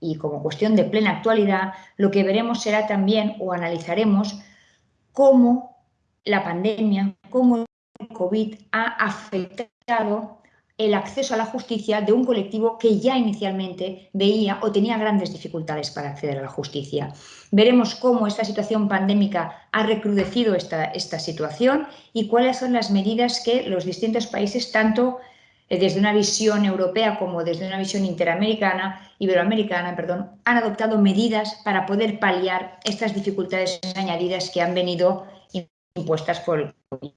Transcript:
y como cuestión de plena actualidad, lo que veremos será también o analizaremos cómo la pandemia, cómo el COVID ha afectado el acceso a la justicia de un colectivo que ya inicialmente veía o tenía grandes dificultades para acceder a la justicia. Veremos cómo esta situación pandémica ha recrudecido esta, esta situación y cuáles son las medidas que los distintos países, tanto desde una visión europea como desde una visión interamericana, iberoamericana, perdón, han adoptado medidas para poder paliar estas dificultades añadidas que han venido impuestas por el COVID.